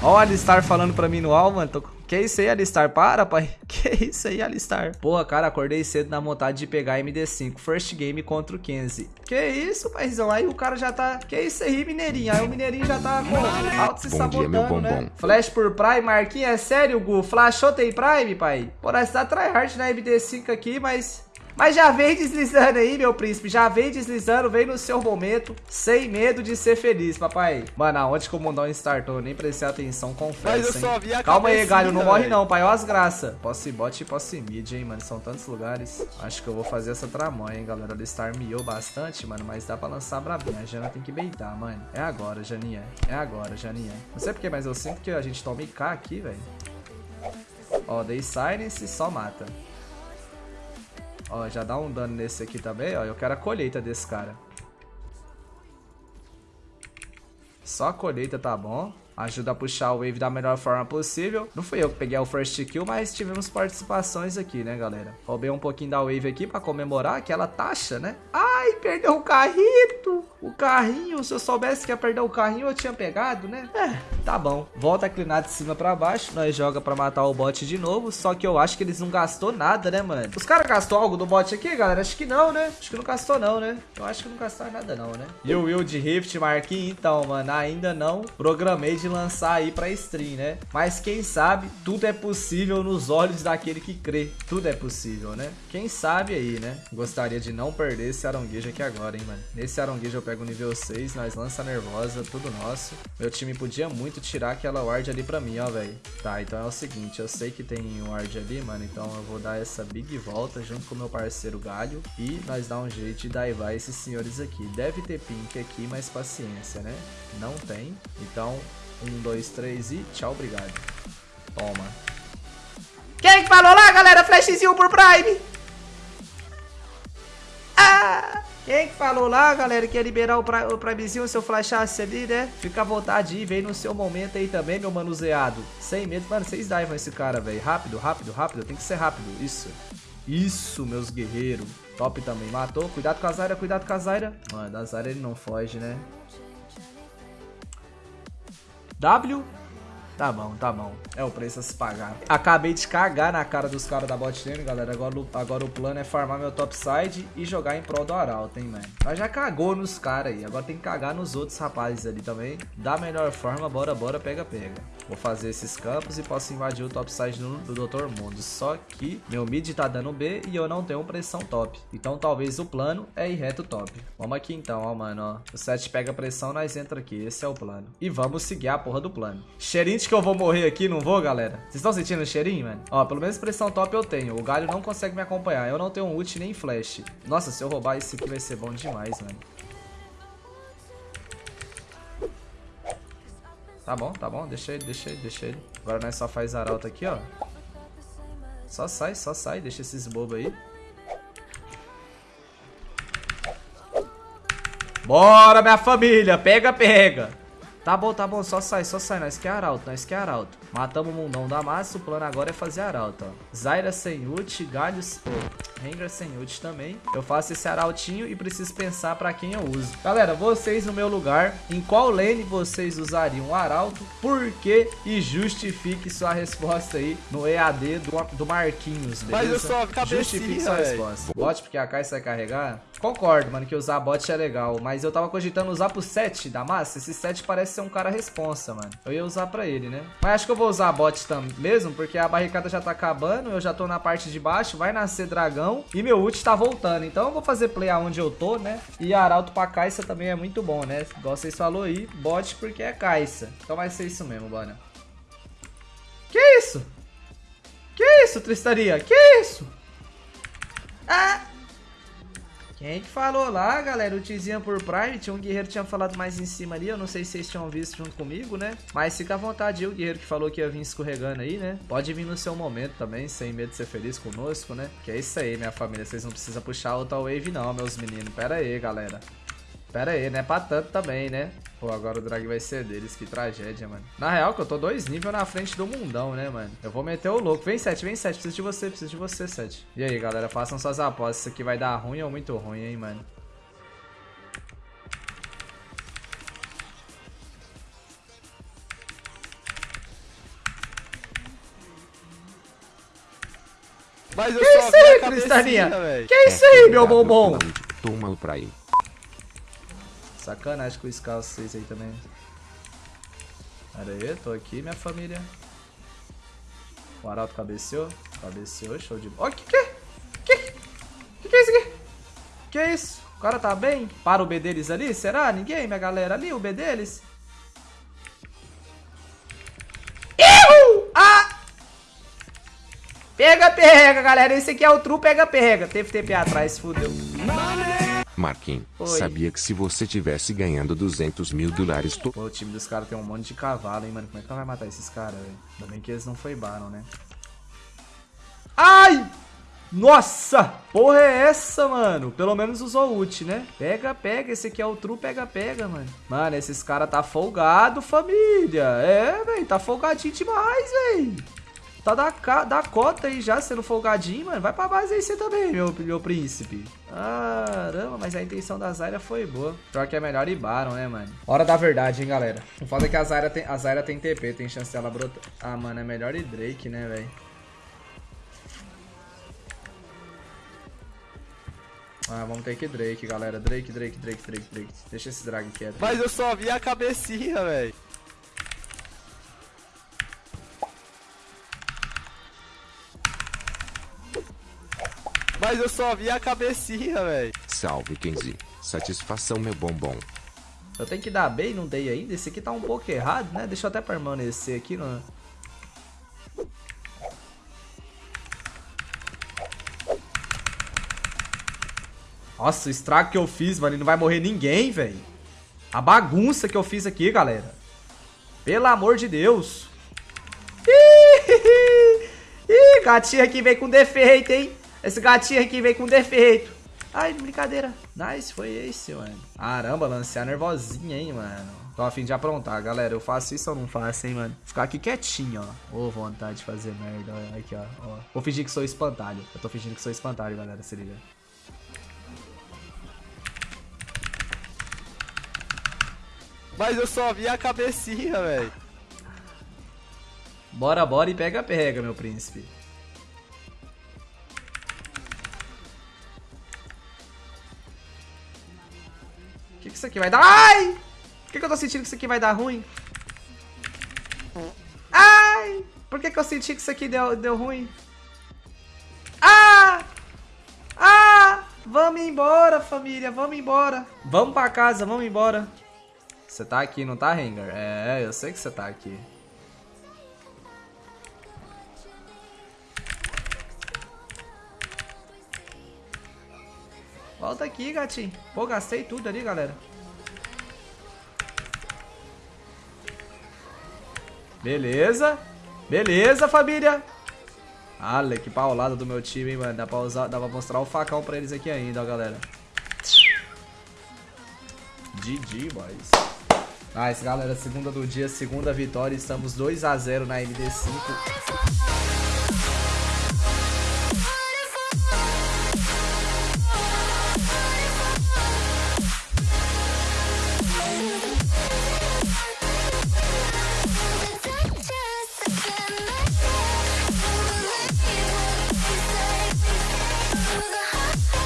Ó o Alistar falando pra mim no alvo, mano. Tô... Que isso aí, Alistar? Para, pai. Que isso aí, Alistar? Porra, cara, acordei cedo na vontade de pegar MD5. First game contra o Kenzie. Que isso, paizão? Aí o cara já tá... Que isso aí, Mineirinho? Aí o Mineirinho já tá com alto se Bom sabotando, dia, né? Flash por Prime, Marquinhos. É sério, Gu? Flashou tem Prime, pai? Pô, nós tá tryhard na MD5 aqui, mas... Mas já vem deslizando aí, meu príncipe. Já vem deslizando, vem no seu momento. Sem medo de ser feliz, papai. Mano, aonde que o mundão startou? Nem prestei atenção, confesso, Calma aí, galho. Não morre não, pai. Ó as graças. Posso ir bot e posso ir mid, hein, mano. São tantos lugares. Acho que eu vou fazer essa tramonha, hein, galera. O Star miou bastante, mano. Mas dá pra lançar brabinha. A Jana tem que beitar, mano. É agora, Janinha. É agora, Janinha. Não sei porquê, mas eu sinto que a gente toma IK aqui, velho. Ó, dei silence e só mata. Ó, já dá um dano nesse aqui também, ó. Eu quero a colheita desse cara. Só a colheita tá bom. Ajuda a puxar o wave da melhor forma possível. Não fui eu que peguei o first kill, mas tivemos participações aqui, né, galera? Roubei um pouquinho da wave aqui pra comemorar aquela taxa, né? Ai, perdeu o carrito! O carrinho, se eu soubesse que ia perder o carrinho, eu tinha pegado, né? É, tá bom. Volta a clinar de cima pra baixo, nós joga pra matar o bot de novo, só que eu acho que eles não gastou nada, né, mano? Os caras gastou algo do bot aqui, galera? Acho que não, né? Acho que não gastou não, né? Eu acho que não gastaram nada não, né? E o Will de Rift, Marquinhos, então, mano, ainda não programei de lançar aí pra stream, né? Mas quem sabe, tudo é possível nos olhos daquele que crê. Tudo é possível, né? Quem sabe aí, né? Gostaria de não perder esse aronguejo aqui agora, hein, mano? Nesse aronguejo eu pego o nível 6, nós lança nervosa, tudo nosso. Meu time podia muito tirar aquela ward ali pra mim, ó, velho. Tá, então é o seguinte, eu sei que tem um ward ali, mano, então eu vou dar essa big volta junto com meu parceiro Galho e nós dar um jeito de daivar esses senhores aqui. Deve ter pink aqui, mas paciência, né? Não tem, então um, dois, três e tchau, obrigado. Toma. Quem que falou lá, galera? Flashzinho por Prime. Quem que falou lá, galera, que ia liberar o, pra, o Primezinho se eu flashasse ali, né? Fica à vontade aí, vem no seu momento aí também, meu manuseado. Sem medo. Mano, vocês divam esse cara, velho. Rápido, rápido, rápido. Tem que ser rápido. Isso. Isso, meus guerreiros. Top também. Matou. Cuidado com a Zaira, cuidado com a Zaira. Mano, da Zaira ele não foge, né? W. Tá bom, tá bom. É o preço a se pagar. Acabei de cagar na cara dos caras da bot lane, galera. Agora, agora o plano é farmar meu topside e jogar em prol do Arauto, hein, mano. Mas já cagou nos caras aí. Agora tem que cagar nos outros rapazes ali também. Da melhor forma, bora, bora, pega, pega. Vou fazer esses campos e posso invadir o topside do, do Dr. Mundo. Só que meu mid tá dando B e eu não tenho pressão top. Então talvez o plano é ir reto top. Vamos aqui então, ó, mano, ó. O 7 pega pressão, nós entra aqui. Esse é o plano. E vamos seguir a porra do plano. Cheirinho que eu vou morrer aqui, não vou, galera? Vocês estão sentindo o cheirinho, mano? Ó, pelo menos pressão top eu tenho. O galho não consegue me acompanhar. Eu não tenho ult nem flash. Nossa, se eu roubar esse aqui vai ser bom demais, mano. Tá bom, tá bom. Deixa ele, deixa ele, deixa ele. Agora nós só faz arauto aqui, ó. Só sai, só sai. Deixa esses bobos aí. Bora, minha família. Pega, pega. Tá bom, tá bom, só sai, só sai. Nós quer arauto, nós quer arauto. Matamos o mundão da massa, o plano agora é fazer arauto, ó. Zaira sem ult, galhos... Oh, Rengar sem ult também. Eu faço esse arautinho e preciso pensar pra quem eu uso. Galera, vocês no meu lugar, em qual lane vocês usariam o arauto? Por quê? E justifique sua resposta aí no EAD do, do Marquinhos, beleza? Mas eu só Justifique sua véio. resposta. Bot porque a Kai vai carregar? Concordo, mano, que usar bot é legal, mas eu tava cogitando usar pro 7 da massa. Esse 7 parece ser um cara responsa, mano. Eu ia usar pra ele, né? Mas acho que eu vou usar bot também mesmo, porque a barricada já tá acabando, eu já tô na parte de baixo, vai nascer dragão e meu ult tá voltando. Então eu vou fazer play aonde eu tô, né? E arauto pra Caixa também é muito bom, né? Igual vocês falou aí, bot porque é Caixa. Então vai ser isso mesmo, bora. Que isso? Que isso, Tristaria? Que isso? Ah... Quem que falou lá, galera? O Tizinha por Prime. Tinha um guerreiro que tinha falado mais em cima ali. Eu não sei se vocês tinham visto junto comigo, né? Mas fica à vontade o guerreiro que falou que ia vir escorregando aí, né? Pode vir no seu momento também, sem medo de ser feliz conosco, né? Que é isso aí, minha família. Vocês não precisam puxar outra wave não, meus meninos. Pera aí, galera. Pera aí, não é pra tanto também, né? Pô, agora o drag vai ser deles, que tragédia, mano. Na real que eu tô dois níveis na frente do mundão, né, mano? Eu vou meter o louco. Vem, Sete, vem, Sete. Preciso de você, preciso de você, Sete. E aí, galera, façam suas apostas. Isso aqui vai dar ruim ou muito ruim, hein, mano? Mas eu que isso aí, Cristalinha? Que isso aí, meu bombom? Toma pra ele. Sacanagem com o Scar vocês aí também. Pera aí, tô aqui, minha família. O Arauto cabeceou. Cabeceou, show de bola. Ó, que que? Que? Que que é isso aqui? Que é isso? O cara tá bem? Para o B deles ali? Será? Ninguém, minha galera ali? O B deles? Iu! Ah! Pega, pega, galera. Esse aqui é o true pega, pega. Teve TP atrás, fudeu. Marquinhos, Oi. sabia que se você tivesse ganhando 200 mil dólares to... Pô, o time dos caras tem um monte de cavalo, hein, mano. Como é que nós vai matar esses caras, velho? Ainda bem que eles não foi Baron, né? Ai! Nossa! Porra é essa, mano? Pelo menos usou ult, né? Pega, pega. Esse aqui é o true pega, pega, mano. Mano, esses caras tá folgado, família. É, velho. Tá folgadinho demais, velho. Tá da, da cota aí já, sendo folgadinho, mano. Vai pra base aí você também, meu, meu príncipe. Caramba, mas a intenção da Zyra foi boa. Pior que é melhor ir Baron, né, mano? Hora da verdade, hein, galera. O foda é que a Zyra tem, a Zyra tem TP, tem chance dela brotar. Ah, mano, é melhor ir Drake, né, velho? Ah, vamos ter que ir Drake, galera. Drake, Drake, Drake, Drake, Drake. Deixa esse drag quieto. Mas eu só vi a cabecinha, velho. Mas eu só vi a cabecinha, velho. Salve, Kenzie. Satisfação, meu bombom. Eu tenho que dar B e não dei ainda. Esse aqui tá um pouco errado, né? Deixa eu até permanecer aqui, não. Nossa, o estrago que eu fiz, mano. Não vai morrer ninguém, velho. A bagunça que eu fiz aqui, galera. Pelo amor de Deus. Ih, Ih, gatinho aqui vem com defeito, hein? Esse gatinho aqui vem com defeito. Ai, brincadeira. Nice, foi esse, mano. Caramba, lancear nervosinha, hein, mano. Tô a fim de aprontar, galera. Eu faço isso ou não faço, hein, mano? Ficar aqui quietinho, ó. Ô, vontade de fazer merda. Olha aqui, ó. ó. Vou fingir que sou espantalho. Eu tô fingindo que sou espantalho, galera. Se liga. Mas eu só vi a cabecinha, velho. Bora, bora e pega, pega, meu príncipe. Que, que isso aqui vai dar? Ai! Por que, que eu tô sentindo que isso aqui vai dar ruim? Ai! Por que, que eu senti que isso aqui deu, deu ruim? Ah! Ah! Vamos embora, família, vamos embora. Vamos pra casa, vamos embora. Você tá aqui, não tá, Rengar? É, eu sei que você tá aqui. Volta aqui, gatinho. Pô, gastei tudo ali, galera. Beleza. Beleza, família. Olha que paulada do meu time, hein, mano. Dá pra, usar, dá pra mostrar o facão pra eles aqui ainda, ó, galera. GG, boys. Nice, galera. Segunda do dia, segunda vitória. Estamos 2x0 na MD5.